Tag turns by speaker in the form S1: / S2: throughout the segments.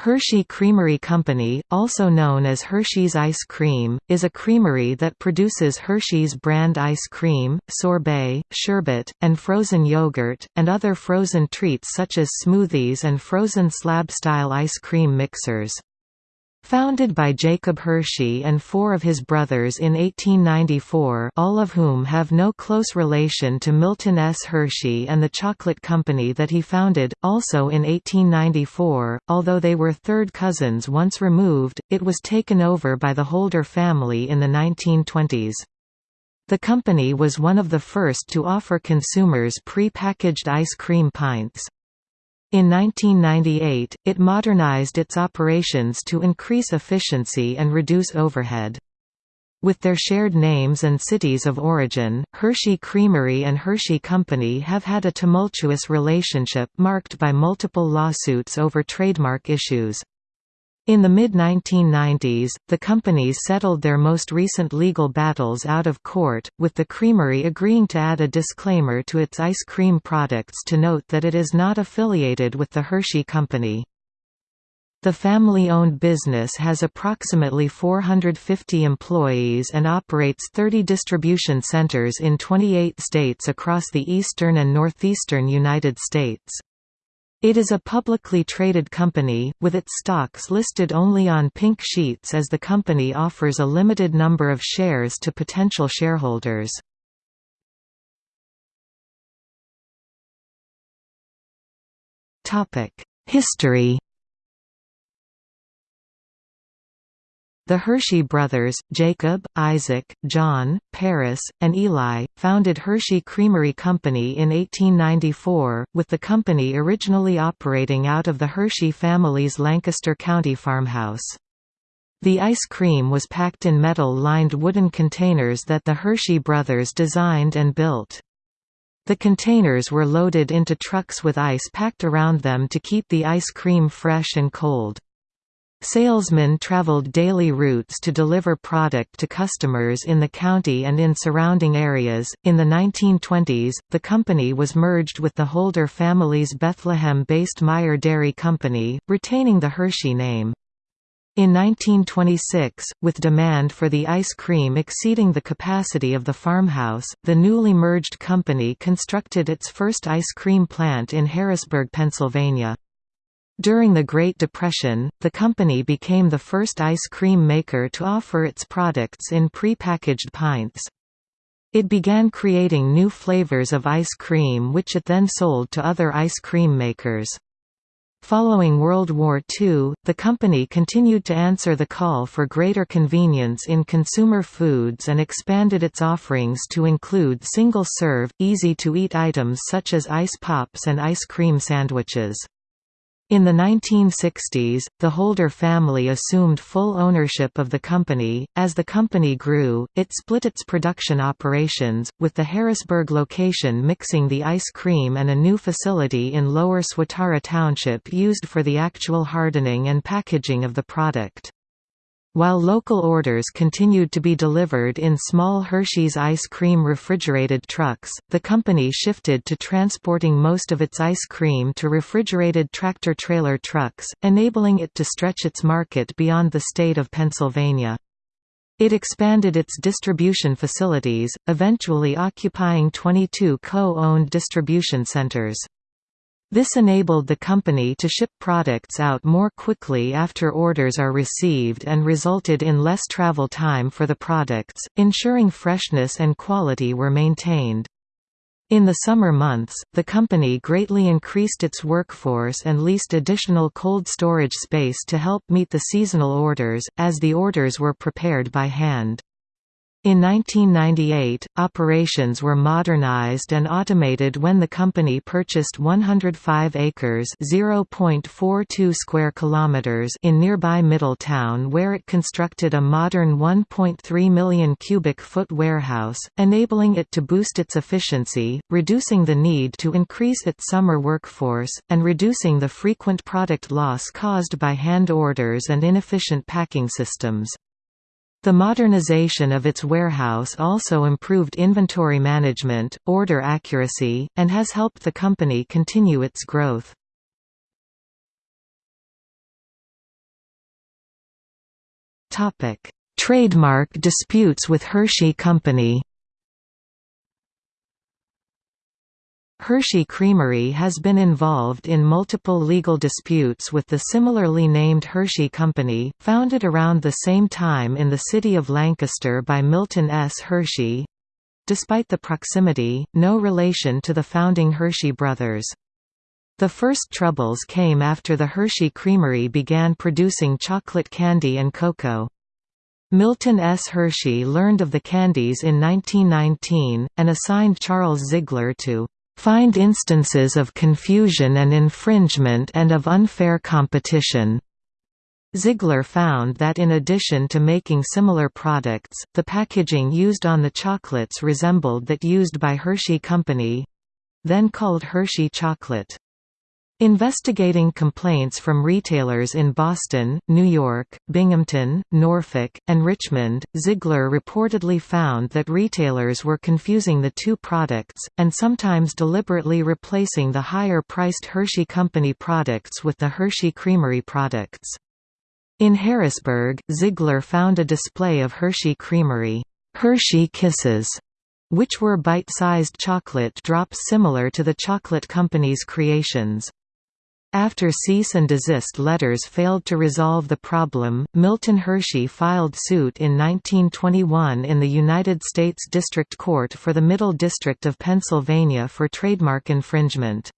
S1: Hershey Creamery Company, also known as Hershey's Ice Cream, is a creamery that produces Hershey's brand ice cream, sorbet, sherbet, and frozen yogurt, and other frozen treats such as smoothies and frozen slab-style ice cream mixers. Founded by Jacob Hershey and four of his brothers in 1894 all of whom have no close relation to Milton S. Hershey and the chocolate company that he founded, also in 1894, although they were third cousins once removed, it was taken over by the Holder family in the 1920s. The company was one of the first to offer consumers pre-packaged ice cream pints. In 1998, it modernized its operations to increase efficiency and reduce overhead. With their shared names and cities of origin, Hershey Creamery and Hershey Company have had a tumultuous relationship marked by multiple lawsuits over trademark issues. In the mid-1990s, the companies settled their most recent legal battles out of court, with the creamery agreeing to add a disclaimer to its ice cream products to note that it is not affiliated with the Hershey Company. The family-owned business has approximately 450 employees and operates 30 distribution centers in 28 states across the eastern and northeastern United States. It is a publicly traded company, with its stocks listed only on pink sheets as the company offers a limited number of shares to potential shareholders. History The Hershey brothers, Jacob, Isaac, John, Paris, and Eli, founded Hershey Creamery Company in 1894, with the company originally operating out of the Hershey family's Lancaster County farmhouse. The ice cream was packed in metal-lined wooden containers that the Hershey brothers designed and built. The containers were loaded into trucks with ice packed around them to keep the ice cream fresh and cold. Salesmen traveled daily routes to deliver product to customers in the county and in surrounding areas. In the 1920s, the company was merged with the Holder family's Bethlehem based Meyer Dairy Company, retaining the Hershey name. In 1926, with demand for the ice cream exceeding the capacity of the farmhouse, the newly merged company constructed its first ice cream plant in Harrisburg, Pennsylvania. During the Great Depression, the company became the first ice cream maker to offer its products in pre-packaged pints. It began creating new flavors of ice cream which it then sold to other ice cream makers. Following World War II, the company continued to answer the call for greater convenience in consumer foods and expanded its offerings to include single-serve, easy-to-eat items such as ice pops and ice cream sandwiches. In the 1960s, the Holder family assumed full ownership of the company. As the company grew, it split its production operations, with the Harrisburg location mixing the ice cream and a new facility in Lower Swatara Township used for the actual hardening and packaging of the product. While local orders continued to be delivered in small Hershey's ice cream refrigerated trucks, the company shifted to transporting most of its ice cream to refrigerated tractor-trailer trucks, enabling it to stretch its market beyond the state of Pennsylvania. It expanded its distribution facilities, eventually occupying 22 co-owned distribution centers. This enabled the company to ship products out more quickly after orders are received and resulted in less travel time for the products, ensuring freshness and quality were maintained. In the summer months, the company greatly increased its workforce and leased additional cold storage space to help meet the seasonal orders, as the orders were prepared by hand. In 1998, operations were modernized and automated when the company purchased 105 acres (0.42 square kilometers) in nearby Middletown where it constructed a modern 1.3 million cubic foot warehouse, enabling it to boost its efficiency, reducing the need to increase its summer workforce, and reducing the frequent product loss caused by hand orders and inefficient packing systems. The modernization of its warehouse also improved inventory management, order accuracy, and has helped the company continue its growth. Trademark disputes with Hershey Company Hershey Creamery has been involved in multiple legal disputes with the similarly named Hershey Company, founded around the same time in the city of Lancaster by Milton S. Hershey. Despite the proximity, no relation to the founding Hershey brothers. The first troubles came after the Hershey Creamery began producing chocolate candy and cocoa. Milton S. Hershey learned of the candies in 1919, and assigned Charles Ziegler to find instances of confusion and infringement and of unfair competition. Ziegler found that in addition to making similar products, the packaging used on the chocolates resembled that used by Hershey Company—then called Hershey chocolate. Investigating complaints from retailers in Boston, New York, Binghamton, Norfolk, and Richmond, Ziegler reportedly found that retailers were confusing the two products, and sometimes deliberately replacing the higher-priced Hershey Company products with the Hershey Creamery products. In Harrisburg, Ziegler found a display of Hershey Creamery, Hershey Kisses, which were bite-sized chocolate drops similar to the chocolate company's creations. After cease and desist letters failed to resolve the problem, Milton Hershey filed suit in 1921 in the United States District Court for the Middle District of Pennsylvania for trademark infringement.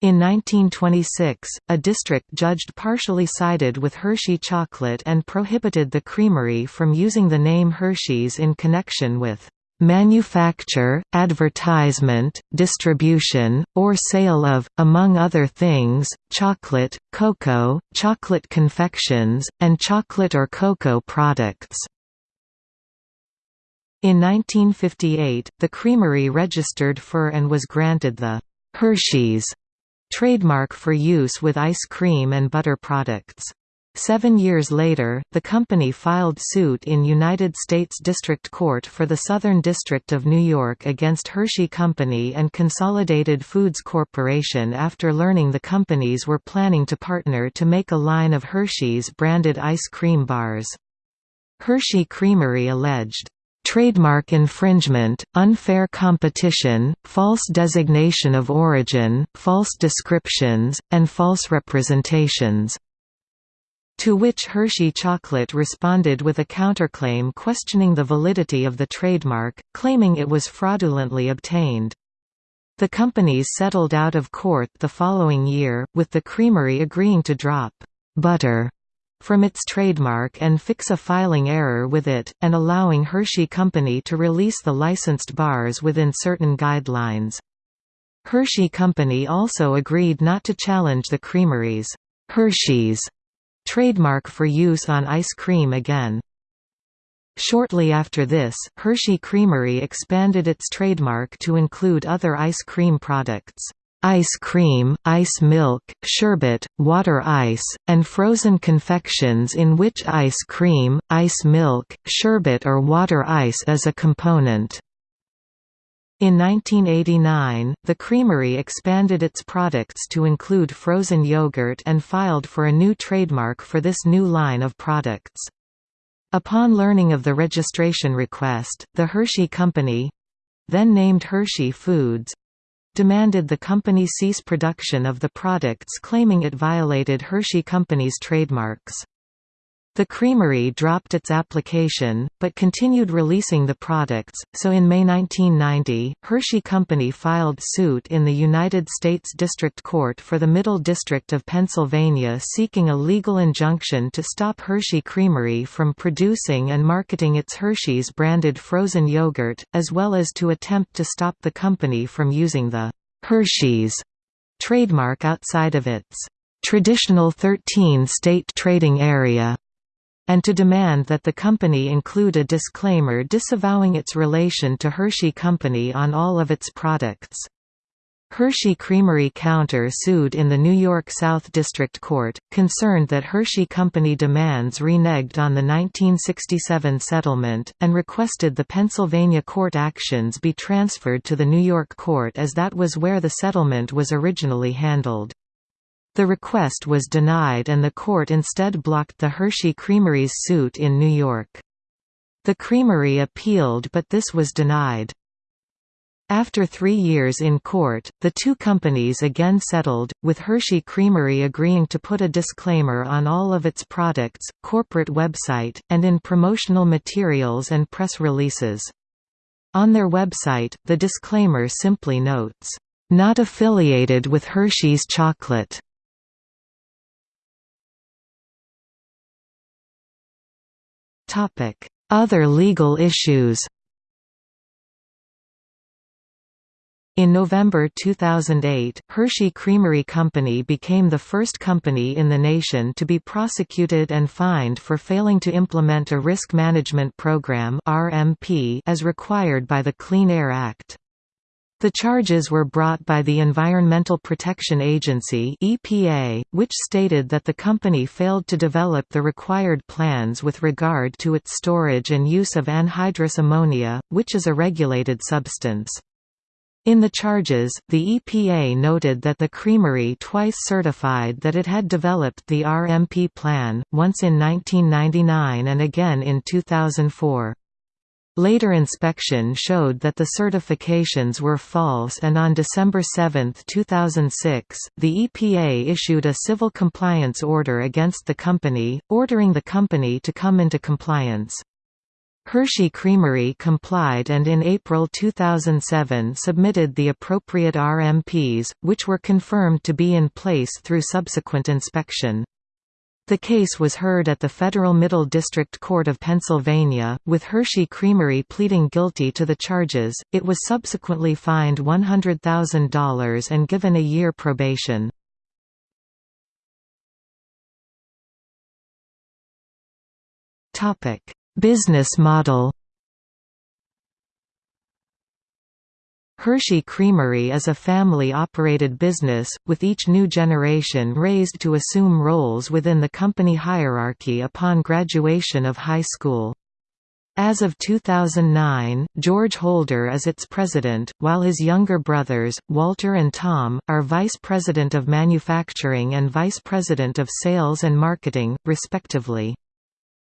S1: In 1926, a district judged partially sided with Hershey Chocolate and prohibited the creamery from using the name Hershey's in connection with manufacture, advertisement, distribution, or sale of, among other things, chocolate, cocoa, chocolate confections, and chocolate or cocoa products. In 1958, the creamery registered for and was granted the Hershey's trademark for use with ice cream and butter products. Seven years later, the company filed suit in United States District Court for the Southern District of New York against Hershey Company and Consolidated Foods Corporation after learning the companies were planning to partner to make a line of Hershey's branded ice cream bars. Hershey Creamery alleged, trademark infringement, unfair competition, false designation of origin, false descriptions, and false representations. To which Hershey Chocolate responded with a counterclaim questioning the validity of the trademark, claiming it was fraudulently obtained. The companies settled out of court the following year, with the creamery agreeing to drop «butter» from its trademark and fix a filing error with it, and allowing Hershey Company to release the licensed bars within certain guidelines. Hershey Company also agreed not to challenge the creamery's Hershey's trademark for use on ice cream again. Shortly after this, Hershey Creamery expanded its trademark to include other ice cream products. Ice cream, ice milk, sherbet, water ice, and frozen confections in which ice cream, ice milk, sherbet or water ice is a component. In 1989, the creamery expanded its products to include frozen yogurt and filed for a new trademark for this new line of products. Upon learning of the registration request, the Hershey Company—then named Hershey Foods—demanded the company cease production of the products claiming it violated Hershey Company's trademarks. The creamery dropped its application, but continued releasing the products, so in May 1990, Hershey Company filed suit in the United States District Court for the Middle District of Pennsylvania seeking a legal injunction to stop Hershey Creamery from producing and marketing its Hershey's branded frozen yogurt, as well as to attempt to stop the company from using the Hershey's trademark outside of its traditional 13-state trading area and to demand that the company include a disclaimer disavowing its relation to Hershey Company on all of its products. Hershey Creamery counter-sued in the New York South District Court, concerned that Hershey Company demands reneged on the 1967 settlement, and requested the Pennsylvania court actions be transferred to the New York court as that was where the settlement was originally handled. The request was denied and the court instead blocked the Hershey Creamery's suit in New York. The creamery appealed but this was denied. After three years in court, the two companies again settled, with Hershey Creamery agreeing to put a disclaimer on all of its products, corporate website, and in promotional materials and press releases. On their website, the disclaimer simply notes, "...not affiliated with Hershey's Chocolate." Other legal issues In November 2008, Hershey Creamery Company became the first company in the nation to be prosecuted and fined for failing to implement a Risk Management Program (RMP) as required by the Clean Air Act. The charges were brought by the Environmental Protection Agency (EPA), which stated that the company failed to develop the required plans with regard to its storage and use of anhydrous ammonia, which is a regulated substance. In the charges, the EPA noted that the creamery twice certified that it had developed the RMP plan, once in 1999 and again in 2004. Later inspection showed that the certifications were false and on December 7, 2006, the EPA issued a civil compliance order against the company, ordering the company to come into compliance. Hershey Creamery complied and in April 2007 submitted the appropriate RMPs, which were confirmed to be in place through subsequent inspection. The case was heard at the Federal Middle District Court of Pennsylvania, with Hershey Creamery pleading guilty to the charges. It was subsequently fined $100,000 and given a year probation. Topic: Business model Hershey Creamery is a family-operated business, with each new generation raised to assume roles within the company hierarchy upon graduation of high school. As of 2009, George Holder is its president, while his younger brothers, Walter and Tom, are vice president of manufacturing and vice president of sales and marketing, respectively.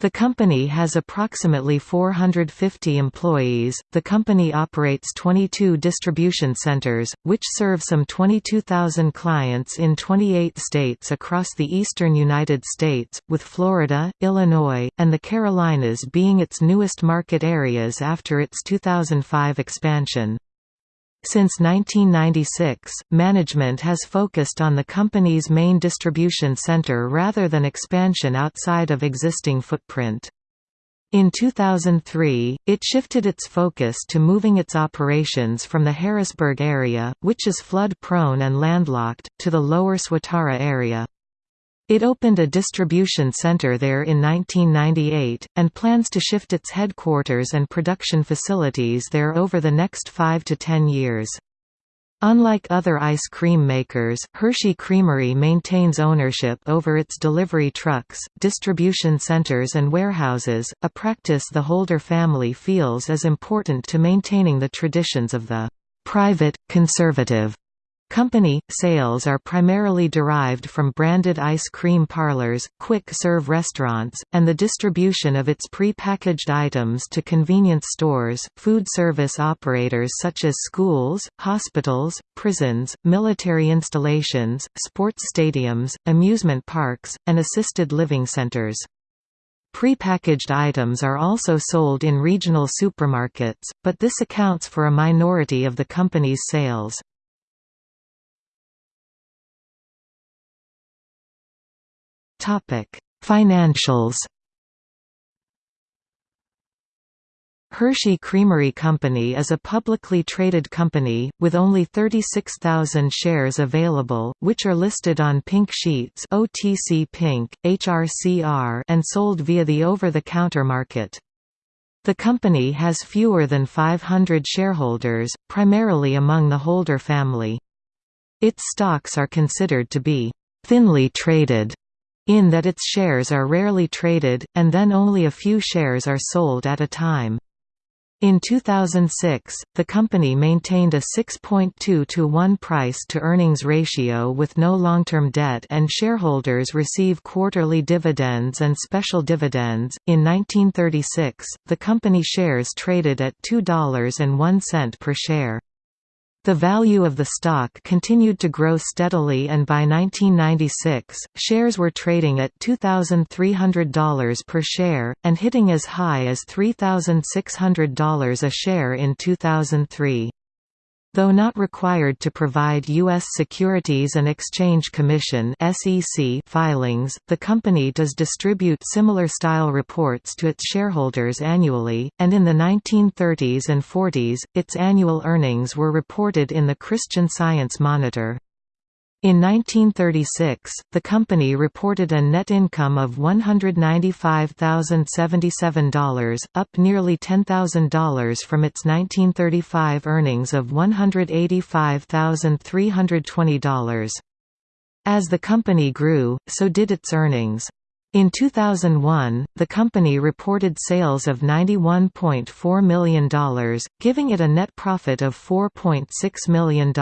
S1: The company has approximately 450 employees. The company operates 22 distribution centers, which serve some 22,000 clients in 28 states across the eastern United States, with Florida, Illinois, and the Carolinas being its newest market areas after its 2005 expansion. Since 1996, management has focused on the company's main distribution center rather than expansion outside of existing footprint. In 2003, it shifted its focus to moving its operations from the Harrisburg area, which is flood-prone and landlocked, to the lower Swatara area. It opened a distribution center there in 1998, and plans to shift its headquarters and production facilities there over the next 5 to 10 years. Unlike other ice cream makers, Hershey Creamery maintains ownership over its delivery trucks, distribution centers and warehouses, a practice the Holder family feels is important to maintaining the traditions of the private, conservative Company sales are primarily derived from branded ice cream parlors, quick-serve restaurants, and the distribution of its pre-packaged items to convenience stores, food service operators such as schools, hospitals, prisons, military installations, sports stadiums, amusement parks, and assisted living centers. Pre-packaged items are also sold in regional supermarkets, but this accounts for a minority of the company's sales. Topic: Financials. Hershey Creamery Company is a publicly traded company, with only 36,000 shares available, which are listed on Pink Sheets OTC Pink, HRCR and sold via the over-the-counter market. The company has fewer than 500 shareholders, primarily among the Holder family. Its stocks are considered to be «thinly traded» in that its shares are rarely traded, and then only a few shares are sold at a time. In 2006, the company maintained a 6.2 to 1 price-to-earnings ratio with no long-term debt and shareholders receive quarterly dividends and special dividends. In 1936, the company shares traded at $2.01 per share. The value of the stock continued to grow steadily and by 1996, shares were trading at $2,300 per share, and hitting as high as $3,600 a share in 2003. Though not required to provide U.S. Securities and Exchange Commission filings, the company does distribute similar style reports to its shareholders annually, and in the 1930s and 40s, its annual earnings were reported in the Christian Science Monitor. In 1936, the company reported a net income of $195,077, up nearly $10,000 from its 1935 earnings of $185,320. As the company grew, so did its earnings. In 2001, the company reported sales of $91.4 million, giving it a net profit of $4.6 million.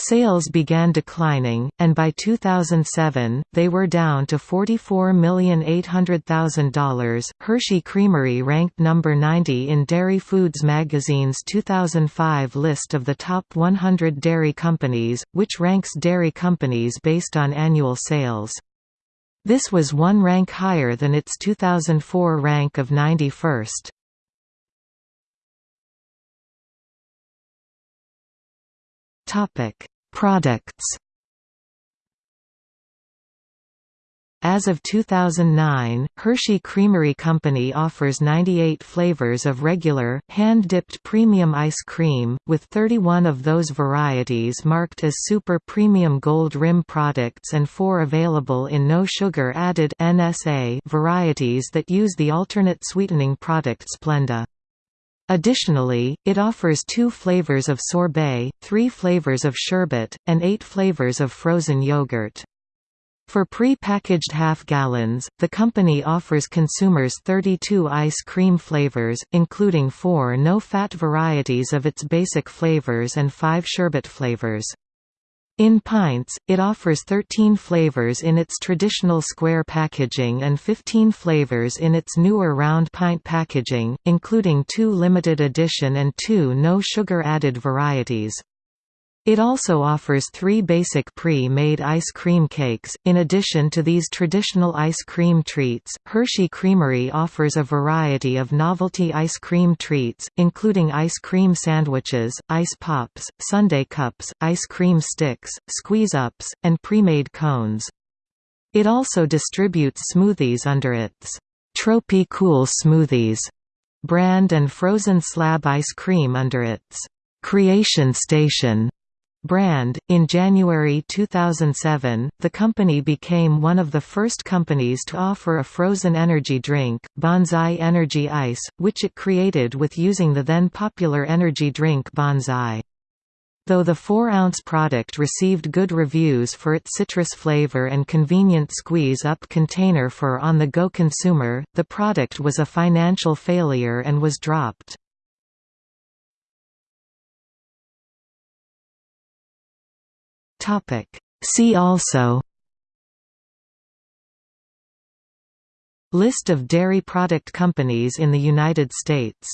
S1: Sales began declining, and by 2007, they were down to $44,800,000. Hershey Creamery ranked number 90 in Dairy Foods magazine's 2005 list of the top 100 dairy companies, which ranks dairy companies based on annual sales. This was one rank higher than its 2004 rank of 91st. Topic: Products. As of 2009, Hershey Creamery Company offers 98 flavors of regular, hand-dipped premium ice cream, with 31 of those varieties marked as Super Premium Gold Rim products and 4 available in no sugar added varieties that use the alternate sweetening product Splenda. Additionally, it offers two flavors of sorbet, three flavors of sherbet, and eight flavors of frozen yogurt. For pre-packaged half-gallons, the company offers consumers 32 ice cream flavors, including four no-fat varieties of its basic flavors and five sherbet flavors. In pints, it offers 13 flavors in its traditional square packaging and 15 flavors in its newer round pint packaging, including two limited edition and two no-sugar added varieties. It also offers three basic pre-made ice cream cakes. In addition to these traditional ice cream treats, Hershey Creamery offers a variety of novelty ice cream treats, including ice cream sandwiches, ice pops, sundae cups, ice cream sticks, squeeze-ups, and pre-made cones. It also distributes smoothies under its Tropy Cool Smoothies brand and frozen slab ice cream under its Creation Station brand. In January 2007, the company became one of the first companies to offer a frozen energy drink, Banzai Energy Ice, which it created with using the then popular energy drink Banzai. Though the 4-ounce product received good reviews for its citrus flavor and convenient squeeze-up container for on-the-go consumer, the product was a financial failure and was dropped. See also List of dairy product companies in the United States